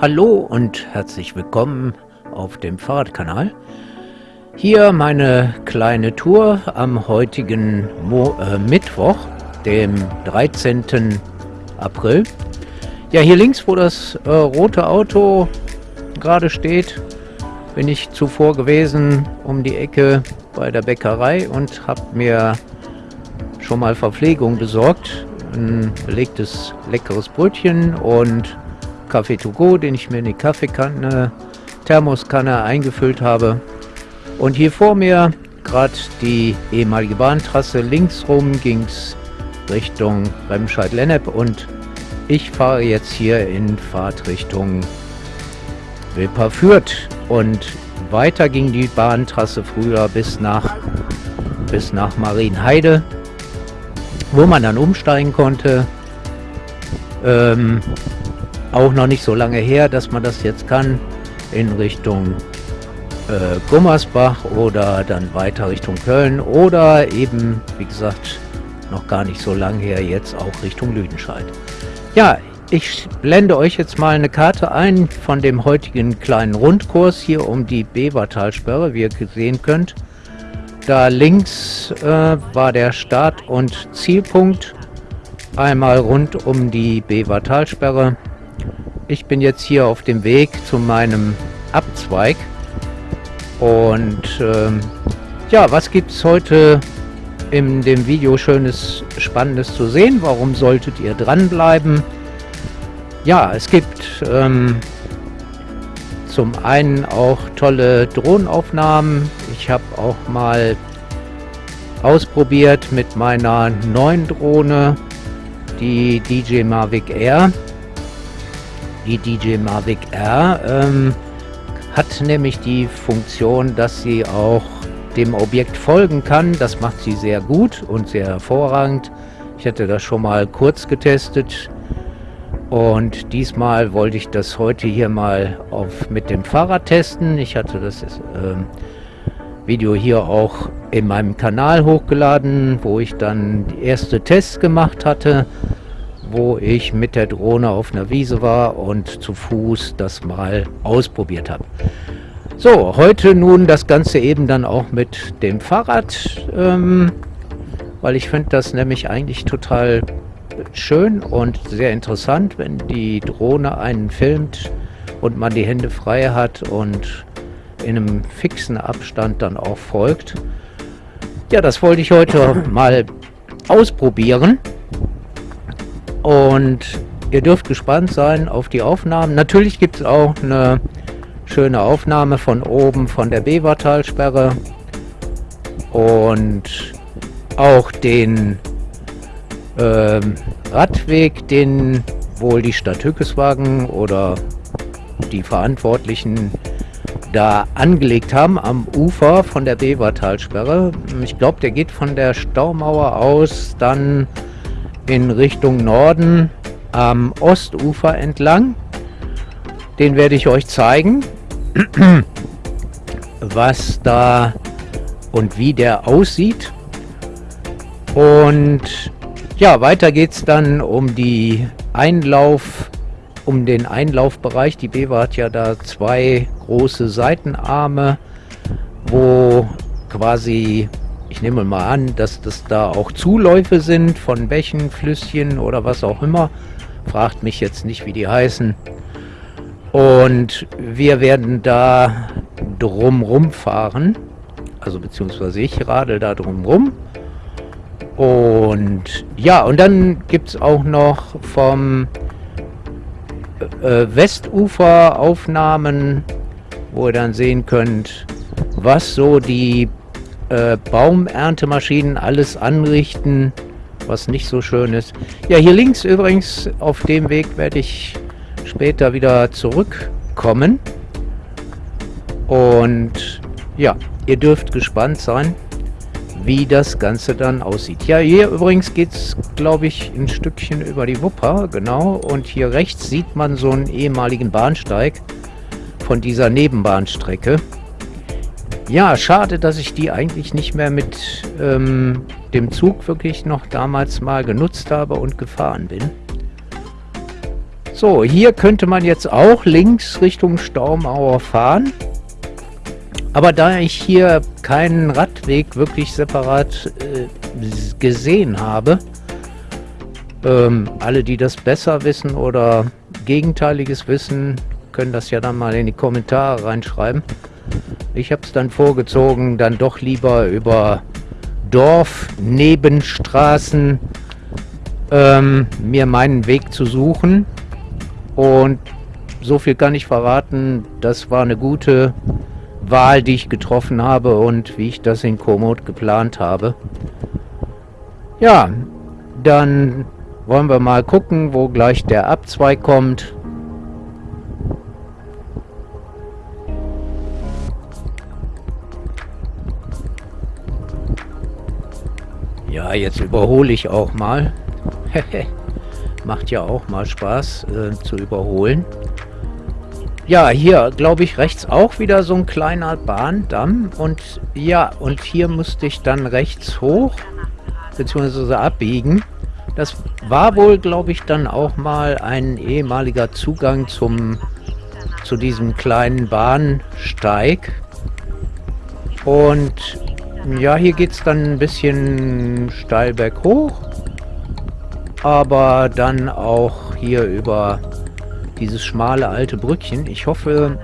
Hallo und herzlich willkommen auf dem Fahrradkanal. Hier meine kleine Tour am heutigen Mo äh, Mittwoch, dem 13. April. Ja, hier links, wo das äh, rote Auto gerade steht, bin ich zuvor gewesen um die Ecke bei der Bäckerei und habe mir schon mal Verpflegung besorgt. Ein belegtes leckeres Brötchen und Kaffee to go, den ich mir in die Kaffeekanne, Thermoskanne eingefüllt habe. Und hier vor mir gerade die ehemalige Bahntrasse. Links rum ging es Richtung Remscheid-Lennep und ich fahre jetzt hier in Fahrtrichtung Wilperfürth. Und weiter ging die Bahntrasse früher bis nach, bis nach Marienheide, wo man dann umsteigen konnte. Ähm, auch noch nicht so lange her, dass man das jetzt kann, in Richtung äh, Gummersbach oder dann weiter Richtung Köln oder eben, wie gesagt, noch gar nicht so lange her, jetzt auch Richtung Lüdenscheid. Ja, ich blende euch jetzt mal eine Karte ein von dem heutigen kleinen Rundkurs hier um die Bevertalsperre, wie ihr sehen könnt. Da links äh, war der Start- und Zielpunkt. Einmal rund um die Bevertalsperre. Ich bin jetzt hier auf dem Weg zu meinem Abzweig. Und ähm, ja, was gibt es heute in dem Video Schönes, Spannendes zu sehen? Warum solltet ihr dranbleiben? Ja, es gibt ähm, zum einen auch tolle Drohnenaufnahmen. Ich habe auch mal ausprobiert mit meiner neuen Drohne, die DJ Mavic Air. Die DJ Mavic R ähm, hat nämlich die Funktion, dass sie auch dem Objekt folgen kann. Das macht sie sehr gut und sehr hervorragend. Ich hatte das schon mal kurz getestet und diesmal wollte ich das heute hier mal auf, mit dem Fahrrad testen. Ich hatte das äh, Video hier auch in meinem Kanal hochgeladen, wo ich dann die erste Tests gemacht hatte wo ich mit der Drohne auf einer Wiese war und zu Fuß das mal ausprobiert habe. So, heute nun das Ganze eben dann auch mit dem Fahrrad, ähm, weil ich finde das nämlich eigentlich total schön und sehr interessant, wenn die Drohne einen filmt und man die Hände frei hat und in einem fixen Abstand dann auch folgt. Ja, das wollte ich heute mal ausprobieren. Und ihr dürft gespannt sein auf die Aufnahmen. Natürlich gibt es auch eine schöne Aufnahme von oben von der Bevertalsperre und auch den äh, Radweg, den wohl die Stadt Hückeswagen oder die Verantwortlichen da angelegt haben am Ufer von der Bevertalsperre. Ich glaube, der geht von der Staumauer aus dann in Richtung Norden am Ostufer entlang. Den werde ich euch zeigen, was da und wie der aussieht. Und ja, weiter geht es dann um die Einlauf, um den Einlaufbereich. Die Bewa hat ja da zwei große Seitenarme, wo quasi ich nehme mal an, dass das da auch Zuläufe sind von Bächen, Flüsschen oder was auch immer. Fragt mich jetzt nicht, wie die heißen. Und wir werden da drumrum fahren. Also beziehungsweise ich radel da drumrum. Und ja, und dann gibt es auch noch vom äh, Westufer Aufnahmen, wo ihr dann sehen könnt, was so die äh, Baumerntemaschinen alles anrichten, was nicht so schön ist. Ja, hier links übrigens, auf dem Weg werde ich später wieder zurückkommen. Und ja, ihr dürft gespannt sein, wie das Ganze dann aussieht. Ja, hier übrigens geht es, glaube ich, ein Stückchen über die Wupper, genau. Und hier rechts sieht man so einen ehemaligen Bahnsteig von dieser Nebenbahnstrecke. Ja, schade, dass ich die eigentlich nicht mehr mit ähm, dem Zug wirklich noch damals mal genutzt habe und gefahren bin. So, hier könnte man jetzt auch links Richtung Staumauer fahren. Aber da ich hier keinen Radweg wirklich separat äh, gesehen habe, ähm, alle, die das besser wissen oder gegenteiliges wissen, können das ja dann mal in die Kommentare reinschreiben. Ich habe es dann vorgezogen, dann doch lieber über Dorf-Nebenstraßen ähm, mir meinen Weg zu suchen. Und so viel kann ich verraten, das war eine gute Wahl, die ich getroffen habe und wie ich das in Komoot geplant habe. Ja, dann wollen wir mal gucken, wo gleich der Abzweig kommt. Ja, jetzt überhole ich auch mal. Macht ja auch mal Spaß äh, zu überholen. Ja, hier glaube ich rechts auch wieder so ein kleiner Bahndamm. Und ja, und hier musste ich dann rechts hoch, beziehungsweise abbiegen. Das war wohl, glaube ich, dann auch mal ein ehemaliger Zugang zum zu diesem kleinen Bahnsteig. Und ja, hier geht es dann ein bisschen steil berghoch. Aber dann auch hier über dieses schmale alte Brückchen. Ich hoffe,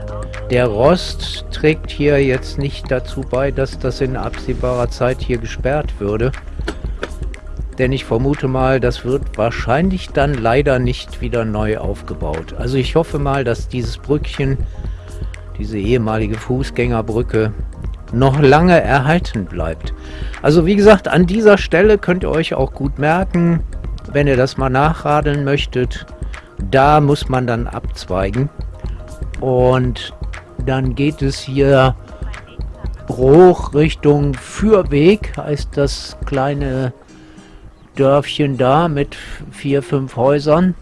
der Rost trägt hier jetzt nicht dazu bei, dass das in absehbarer Zeit hier gesperrt würde. Denn ich vermute mal, das wird wahrscheinlich dann leider nicht wieder neu aufgebaut. Also ich hoffe mal, dass dieses Brückchen, diese ehemalige Fußgängerbrücke, noch lange erhalten bleibt. Also wie gesagt, an dieser Stelle könnt ihr euch auch gut merken, wenn ihr das mal nachradeln möchtet, da muss man dann abzweigen. Und dann geht es hier hoch Richtung Fürweg, heißt das kleine Dörfchen da mit vier, fünf Häusern.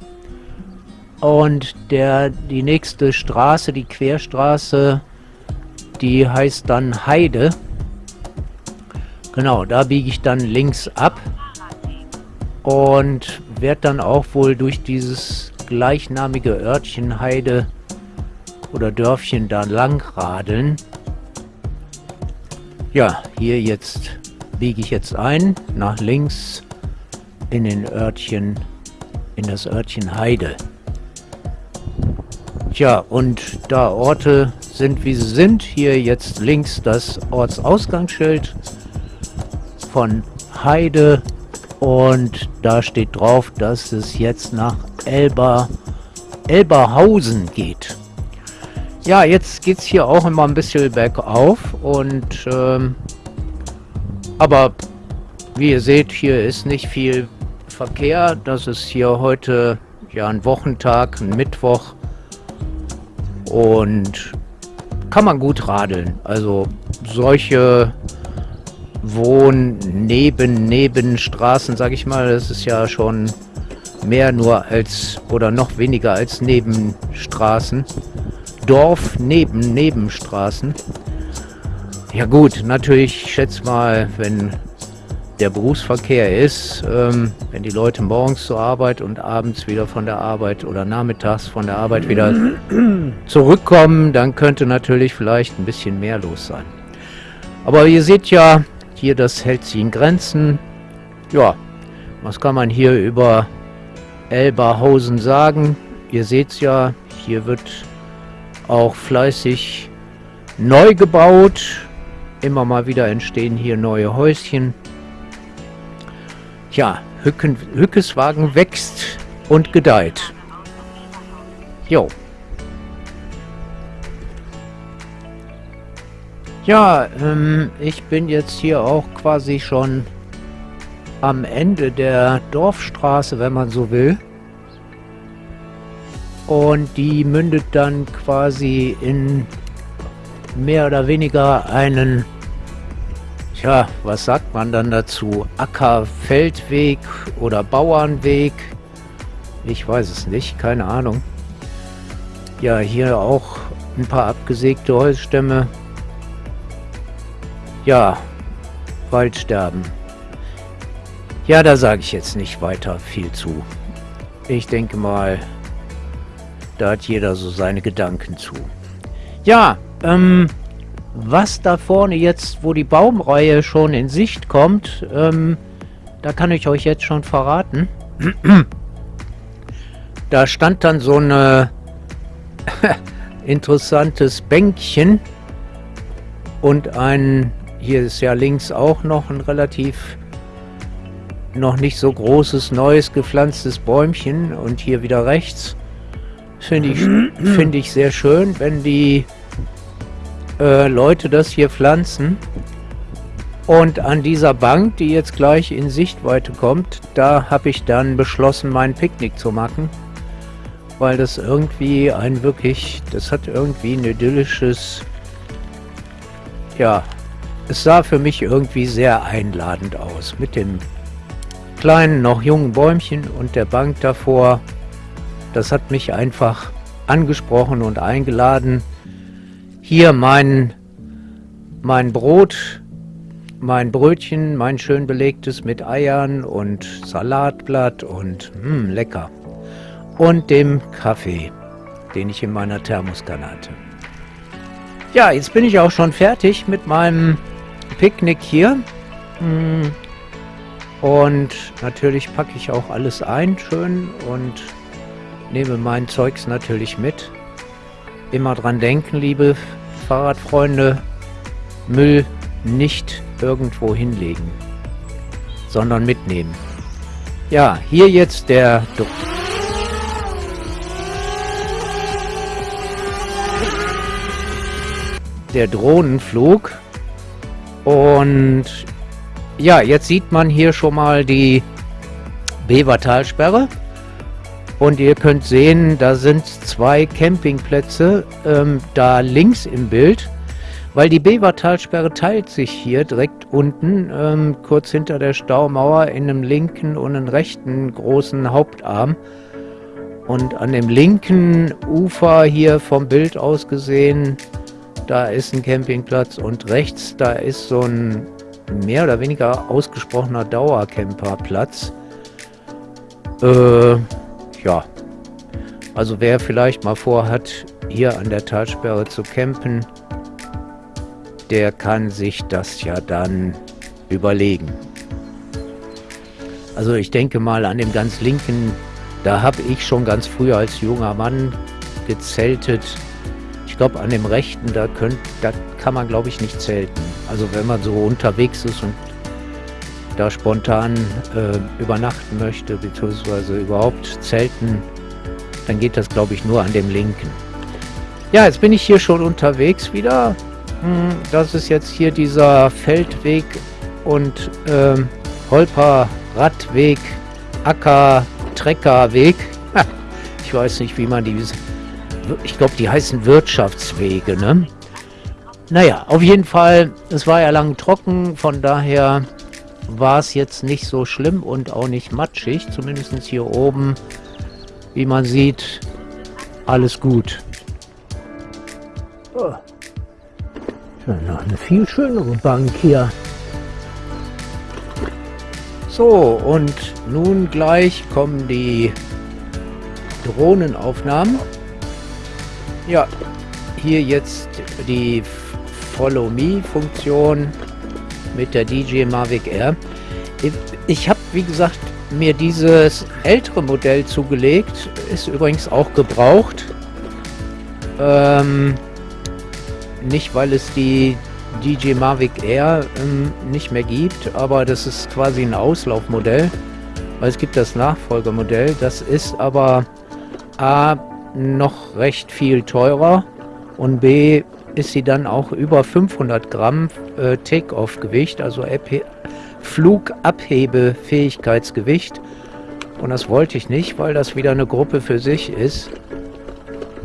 Und der, die nächste Straße, die Querstraße, die heißt dann Heide. Genau, da biege ich dann links ab und werde dann auch wohl durch dieses gleichnamige Örtchen Heide oder Dörfchen da lang radeln. Ja, hier jetzt biege ich jetzt ein, nach links in den Örtchen, in das Örtchen Heide. Tja, und da Orte sind, wie sie sind, hier jetzt links das Ortsausgangsschild von Heide und da steht drauf, dass es jetzt nach Elber, Elberhausen geht. Ja, jetzt geht es hier auch immer ein bisschen bergauf und ähm, aber wie ihr seht, hier ist nicht viel Verkehr. Das ist hier heute ja ein Wochentag, ein Mittwoch und kann man gut radeln. Also solche Wohn neben Nebenstraßen, sage ich mal, das ist ja schon mehr nur als oder noch weniger als Nebenstraßen. Dorf neben Nebenstraßen. Ja gut, natürlich, ich schätze mal, wenn der Berufsverkehr ist, ähm, wenn die Leute morgens zur Arbeit und abends wieder von der Arbeit oder nachmittags von der Arbeit wieder zurückkommen, dann könnte natürlich vielleicht ein bisschen mehr los sein. Aber ihr seht ja, hier das hält sich in Grenzen. Ja, was kann man hier über Elberhausen sagen? Ihr seht es ja, hier wird auch fleißig neu gebaut. Immer mal wieder entstehen hier neue Häuschen. Ja, Hücken, Hückeswagen wächst und gedeiht. Jo. Ja, ähm, ich bin jetzt hier auch quasi schon am Ende der Dorfstraße, wenn man so will. Und die mündet dann quasi in mehr oder weniger einen, tja, was sagt man dann dazu? Ackerfeldweg oder Bauernweg? Ich weiß es nicht, keine Ahnung. Ja, hier auch ein paar abgesägte Holzstämme. Ja, Waldsterben. Ja, da sage ich jetzt nicht weiter viel zu. Ich denke mal, Da hat jeder so seine Gedanken zu. Ja, ähm, was da vorne jetzt, wo die Baumreihe schon in Sicht kommt, ähm, da kann ich euch jetzt schon verraten. da stand dann so ein interessantes Bänkchen und ein, hier ist ja links auch noch ein relativ noch nicht so großes, neues, gepflanztes Bäumchen und hier wieder rechts. Finde ich, find ich sehr schön, wenn die äh, Leute das hier pflanzen. Und an dieser Bank, die jetzt gleich in Sichtweite kommt, da habe ich dann beschlossen, mein Picknick zu machen. Weil das irgendwie ein wirklich, das hat irgendwie ein idyllisches, ja, es sah für mich irgendwie sehr einladend aus. Mit dem kleinen, noch jungen Bäumchen und der Bank davor. Das hat mich einfach angesprochen und eingeladen. Hier mein, mein Brot, mein Brötchen, mein schön belegtes mit Eiern und Salatblatt und mh, hm, lecker. Und dem Kaffee, den ich in meiner Thermoskanne hatte. Ja, jetzt bin ich auch schon fertig mit meinem Picknick hier. Hm, und natürlich packe ich auch alles ein, schön, und nehme mein Zeugs natürlich mit. Immer dran denken, liebe Fahrradfreunde, Müll nicht irgendwo hinlegen, sondern mitnehmen. Ja, hier jetzt der... Do der Drohnenflug und ja, jetzt sieht man hier schon mal die Bevertalsperre. Und ihr könnt sehen, da sind zwei Campingplätze ähm, da links im Bild. Weil die Bevertalsperre teilt sich hier direkt unten, ähm, kurz hinter der Staumauer, in einem linken und einem rechten großen Hauptarm. Und an dem linken Ufer hier vom Bild aus gesehen, da ist ein Campingplatz und rechts, da ist so ein mehr oder weniger ausgesprochener Dauercamperplatz. Äh, ja. Also wer vielleicht mal vorhat, hier an der Talsperre zu campen, der kann sich das ja dann überlegen. Also ich denke mal an dem ganz linken, da habe ich schon ganz früh als junger Mann gezeltet. Ich glaube an dem rechten, da, könnt, da kann man glaube ich nicht zelten. Also wenn man so unterwegs ist und da spontan äh, übernachten möchte, beziehungsweise überhaupt zelten, dann geht das, glaube ich, nur an dem linken. Ja, jetzt bin ich hier schon unterwegs wieder. Hm, das ist jetzt hier dieser Feldweg und ähm, Holper-Radweg, Acker-Treckerweg. Ich weiß nicht, wie man die... Ich glaube, die heißen Wirtschaftswege, ne? Naja, auf jeden Fall, es war ja lang trocken, von daher war es jetzt nicht so schlimm und auch nicht matschig. Zumindest hier oben, wie man sieht, alles gut. Oh. noch eine viel schönere Bank hier. So, und nun gleich kommen die Drohnenaufnahmen. Ja, hier jetzt die Follow Me Funktion mit der DJ Mavic Air. Ich habe, wie gesagt, mir dieses ältere Modell zugelegt. Ist übrigens auch gebraucht. Ähm, nicht, weil es die DJ Mavic Air ähm, nicht mehr gibt, aber das ist quasi ein Auslaufmodell. Weil es gibt das Nachfolgemodell. Das ist aber A noch recht viel teurer und B ist sie dann auch über 500 Gramm äh, Take-Off-Gewicht, also Flugabhebefähigkeitsgewicht. Und das wollte ich nicht, weil das wieder eine Gruppe für sich ist.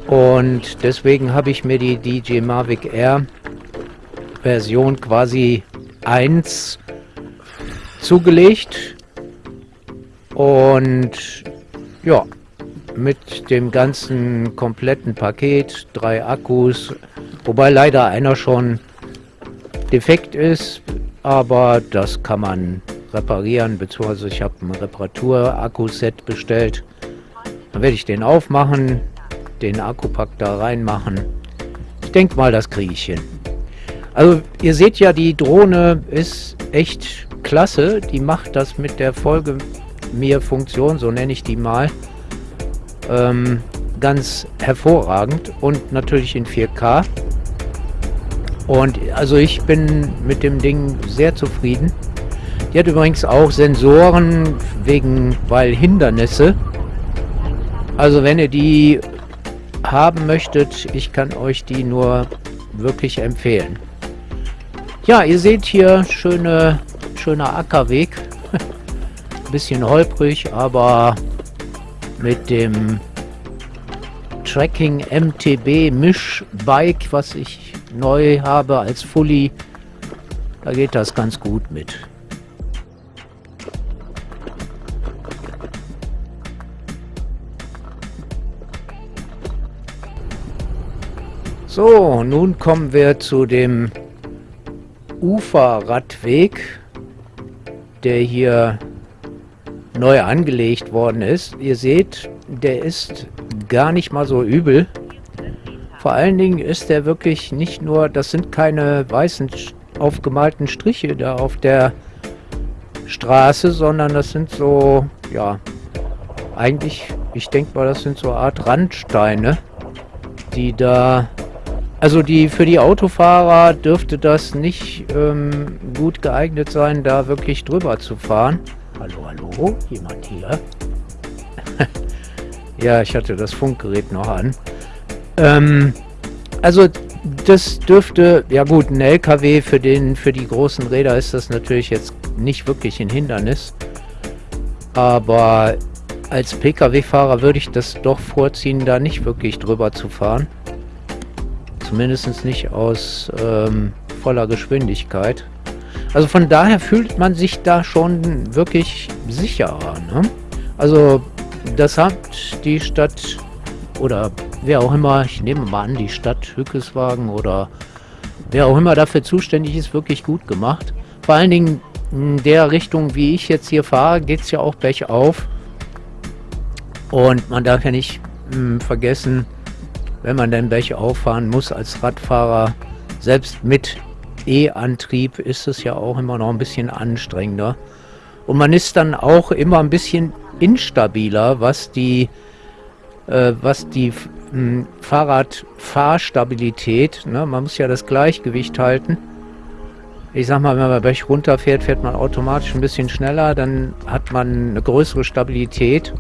Und deswegen habe ich mir die DJ Mavic Air Version quasi 1 zugelegt. Und ja, mit dem ganzen kompletten Paket, drei Akkus, Wobei leider einer schon defekt ist, aber das kann man reparieren, beziehungsweise ich habe ein Reparatur-Akkuset bestellt. Dann werde ich den aufmachen, den Akkupack da reinmachen. Ich denke mal, das kriege ich hin. Also ihr seht ja, die Drohne ist echt klasse. Die macht das mit der Folge mir Funktion, so nenne ich die mal, ähm, ganz hervorragend und natürlich in 4K. Und also ich bin mit dem Ding sehr zufrieden. Die hat übrigens auch Sensoren wegen, weil Hindernisse. Also wenn ihr die haben möchtet, ich kann euch die nur wirklich empfehlen. Ja, ihr seht hier schöne, schöner Ackerweg. Bisschen holprig, aber mit dem Tracking MTB Mischbike, was ich neu habe als Fully, da geht das ganz gut mit. So, nun kommen wir zu dem Uferradweg, der hier neu angelegt worden ist. Ihr seht, der ist gar nicht mal so übel. Vor allen Dingen ist der wirklich nicht nur, das sind keine weißen aufgemalten Striche da auf der Straße, sondern das sind so, ja, eigentlich, ich denke mal, das sind so eine Art Randsteine, die da also die für die Autofahrer dürfte das nicht ähm, gut geeignet sein, da wirklich drüber zu fahren. Hallo, hallo, jemand hier? ja, ich hatte das Funkgerät noch an. Ähm, also das dürfte, ja gut, ein LKW für den für die großen Räder ist das natürlich jetzt nicht wirklich ein Hindernis. Aber als Pkw-Fahrer würde ich das doch vorziehen, da nicht wirklich drüber zu fahren. Zumindest nicht aus ähm, voller Geschwindigkeit. Also von daher fühlt man sich da schon wirklich sicherer. Ne? Also das hat die Stadt oder wer auch immer, ich nehme mal an, die Stadt Hückeswagen oder wer auch immer dafür zuständig ist, wirklich gut gemacht. Vor allen Dingen in der Richtung, wie ich jetzt hier fahre, geht es ja auch bergauf. Und man darf ja nicht mh, hm, vergessen, wenn man denn welche auffahren muss als Radfahrer, selbst mit E-Antrieb ist es ja auch immer noch ein bisschen anstrengender. Und man ist dann auch immer ein bisschen instabiler, was die, äh, was die Fahrradfahrstabilität, ne? man muss ja das Gleichgewicht halten. Ich sag mal, wenn man Berg runterfährt, fährt man automatisch ein bisschen schneller, dann hat man eine größere Stabilität.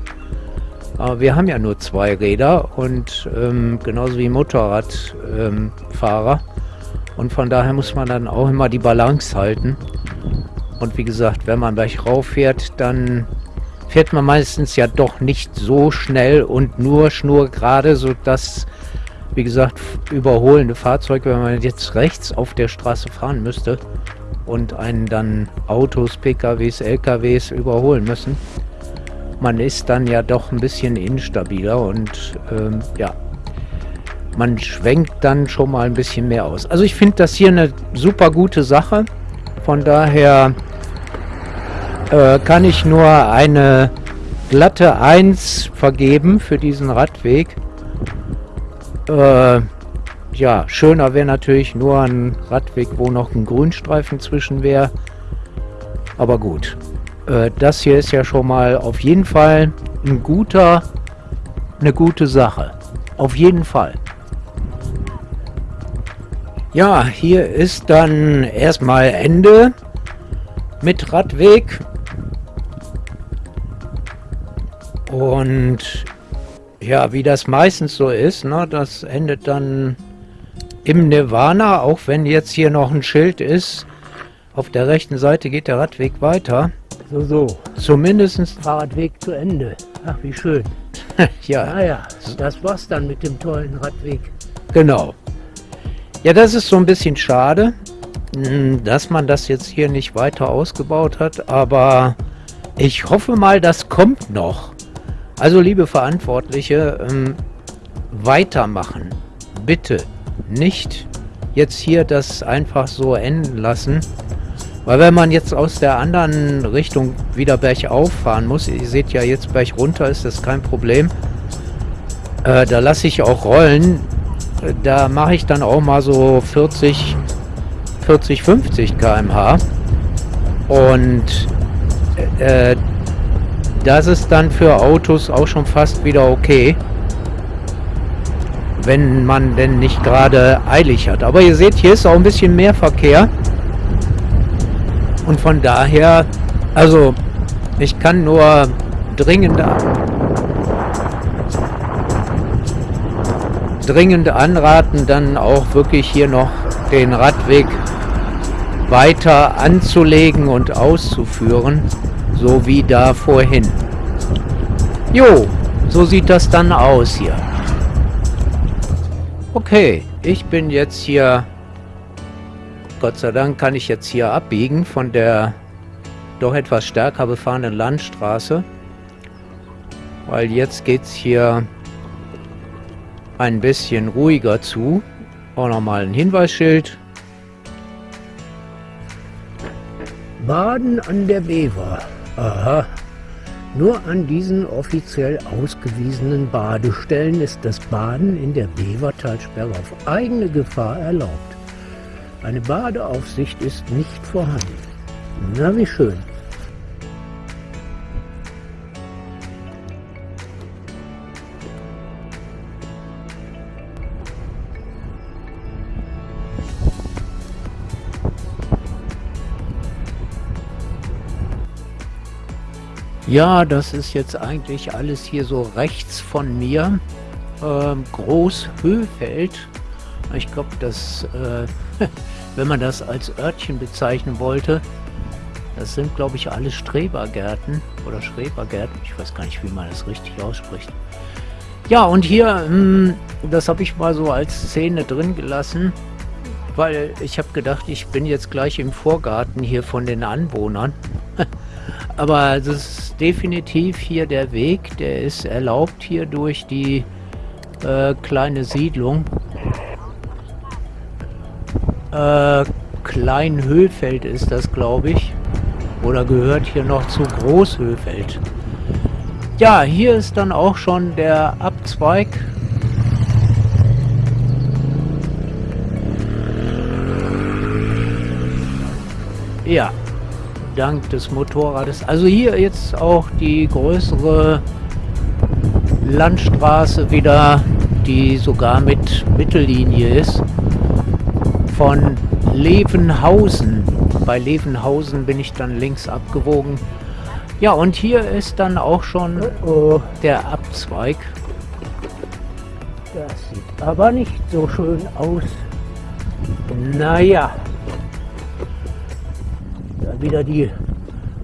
Aber wir haben ja nur zwei Räder und ähm, genauso wie Motorradfahrer. Ähm, und von daher muss man dann auch immer die Balance halten. Und wie gesagt, wenn man gleich rauf fährt, dann fährt man meistens ja doch nicht so schnell und nur schnurgerade, sodass, wie gesagt, überholende Fahrzeuge, wenn man jetzt rechts auf der Straße fahren müsste und einen dann Autos, PKWs, LKWs überholen müssen, man ist dann ja doch ein bisschen instabiler und ähm, ja, man schwenkt dann schon mal ein bisschen mehr aus. Also ich finde das hier eine super gute Sache. Von daher äh, kann ich nur eine glatte 1 vergeben für diesen Radweg. Äh, ja, schöner wäre natürlich nur ein Radweg, wo noch ein Grünstreifen zwischen wäre. Aber gut. Äh, das hier ist ja schon mal auf jeden Fall ein guter, eine gute Sache. Auf jeden Fall. Ja, hier ist dann erstmal Ende mit Radweg. Und ja, wie das meistens so ist, ne, das endet dann im Nirvana, auch wenn jetzt hier noch ein Schild ist. Auf der rechten Seite geht der Radweg weiter. So, so. Zumindest Fahrradweg zu Ende. Ach, wie schön. ja. Naja, das war's dann mit dem tollen Radweg. Genau. Ja, das ist so ein bisschen schade, hm, dass man das jetzt hier nicht weiter ausgebaut hat, aber ich hoffe mal, das kommt noch. Also, liebe Verantwortliche, ähm, weitermachen. Bitte nicht jetzt hier das einfach so enden lassen. Weil wenn man jetzt aus der anderen Richtung wieder bergauf fahren muss, ihr seht ja jetzt berg runter ist das kein Problem. Äh, da lasse ich auch rollen. Da mache ich dann auch mal so 40, 40, 50 km/h. Und äh, das ist dann für Autos auch schon fast wieder okay. Wenn man denn nicht gerade eilig hat. Aber ihr seht, hier ist auch ein bisschen mehr Verkehr. Und von daher, also ich kann nur dringend, dringend anraten, dann auch wirklich hier noch den Radweg weiter anzulegen und auszuführen, so wie da vorhin. Jo, so sieht das dann aus hier. Okay, ich bin jetzt hier, Gott sei Dank kann ich jetzt hier abbiegen von der doch etwas stärker befahrenen Landstraße, weil jetzt geht es hier ein bisschen ruhiger zu. Auch nochmal ein Hinweisschild. Baden an der Bever. Aha. Nur an diesen offiziell ausgewiesenen Badestellen ist das Baden in der Bevertalsperre auf eigene Gefahr erlaubt. Eine Badeaufsicht ist nicht vorhanden. Na, wie schön. Ja, das ist jetzt eigentlich alles hier so rechts von mir. Ähm, Großhöfeld. Ich glaube, dass, äh, wenn man das als Örtchen bezeichnen wollte, das sind, glaube ich, alles Strebergärten oder Schrebergärten. Ich weiß gar nicht, wie man das richtig ausspricht. Ja, und hier, mh, hm, das habe ich mal so als Szene drin gelassen, weil ich habe gedacht, ich bin jetzt gleich im Vorgarten hier von den Anwohnern. Aber das ist definitiv hier der Weg, der ist erlaubt hier durch die äh, kleine Siedlung. Äh, Kleinhöfeld ist das, glaube ich. Oder gehört hier noch zu Großhöfeld. Ja, hier ist dann auch schon der Abzweig. Ja, dank des Motorrades. Also hier jetzt auch die größere Landstraße wieder, die sogar mit Mittellinie ist. Von Levenhausen. Bei Levenhausen bin ich dann links abgewogen. Ja, und hier ist dann auch schon oh, der Abzweig. Das sieht aber nicht so schön aus. Naja, wieder die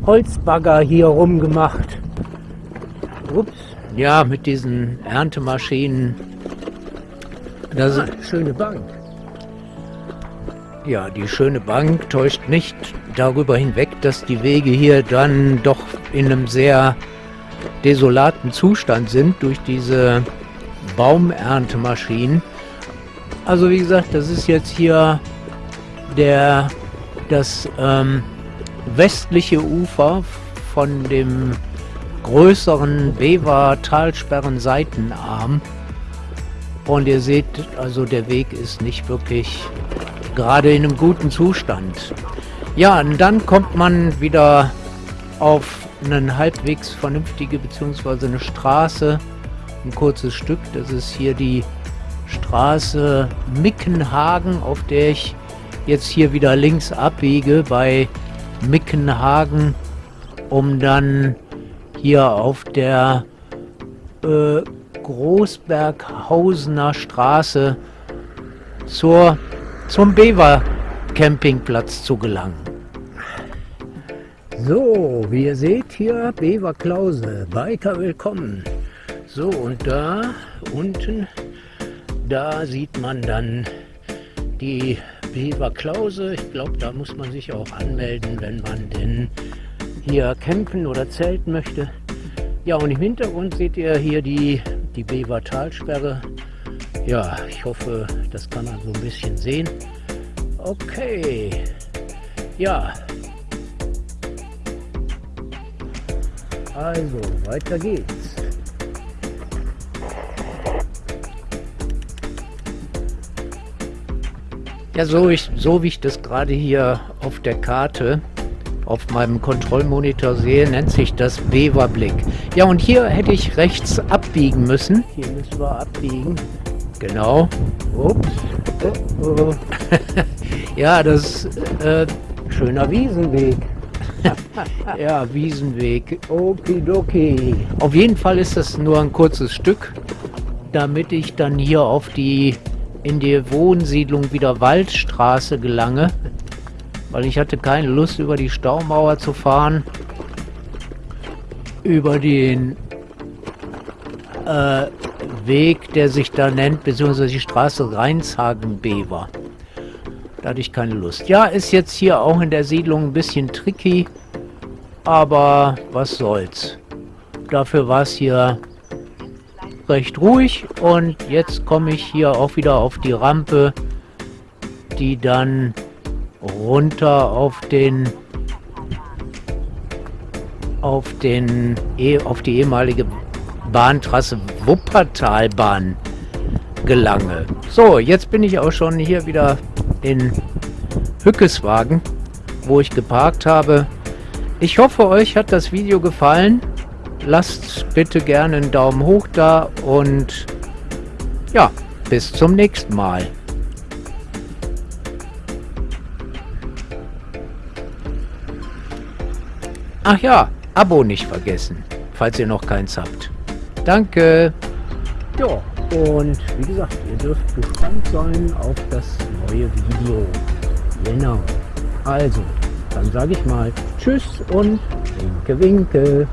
Holzbagger hier rumgemacht. Ups. Ja, mit diesen Erntemaschinen. Das ah, schöne Bank. Ja, die schöne Bank täuscht nicht darüber hinweg, dass die Wege hier dann doch in einem sehr desolaten Zustand sind durch diese Baumerntemaschinen. Also wie gesagt, das ist jetzt hier der das ähm, westliche Ufer von dem größeren Bever-Talsperren-Seitenarm. Und ihr seht, also der Weg ist nicht wirklich gerade in einem guten Zustand. Ja, und dann kommt man wieder auf einen halbwegs vernünftige, beziehungsweise eine Straße, ein kurzes Stück. Das ist hier die Straße Mickenhagen, auf der ich jetzt hier wieder links abbiege bei Mickenhagen, um dann hier auf der äh, Großberghausener Straße zur, zum Bever Campingplatz zu gelangen. So, wie ihr seht hier, Bever Klause, Biker willkommen. So, und da unten, da sieht man dann die Beaver Klause. Ich glaube, da muss man sich auch anmelden, wenn man denn hier campen oder zelten möchte. Ja, und im Hintergrund seht ihr hier die, die Beaver Talsperre. Ja, ich hoffe, das kann man so ein bisschen sehen. Okay. Ja. Also, weiter geht's. Ja, so, ich, so wie ich das gerade hier auf der Karte auf meinem Kontrollmonitor sehe, nennt sich das Beverblick. Ja, und hier hätte ich rechts abbiegen müssen. Hier müssen wir abbiegen. Genau. Ups. Oh, oh. Ja, das äh, Schöner Wiesenweg. ja, Wiesenweg. Okidoki. Auf jeden Fall ist das nur ein kurzes Stück, damit ich dann hier auf die in die Wohnsiedlung wieder Waldstraße gelange, weil ich hatte keine Lust über die Staumauer zu fahren, über den äh, Weg, der sich da nennt, beziehungsweise die Straße Rheinshagen-Bever. Da hatte ich keine Lust. Ja, ist jetzt hier auch in der Siedlung ein bisschen tricky, aber was soll's. Dafür war es hier recht ruhig und jetzt komme ich hier auch wieder auf die Rampe, die dann runter auf den auf den eh, auf die ehemalige Bahntrasse Wuppertalbahn gelange. So, jetzt bin ich auch schon hier wieder in Hückeswagen, wo ich geparkt habe. Ich hoffe, euch hat das Video gefallen. Lasst bitte gerne einen Daumen hoch da und ja, bis zum nächsten Mal. Ach ja, Abo nicht vergessen, falls ihr noch keins habt. Danke. Ja, und wie gesagt, ihr dürft gespannt sein auf das neue Video. Genau. Also, dann sage ich mal Tschüss und Winke, Winke.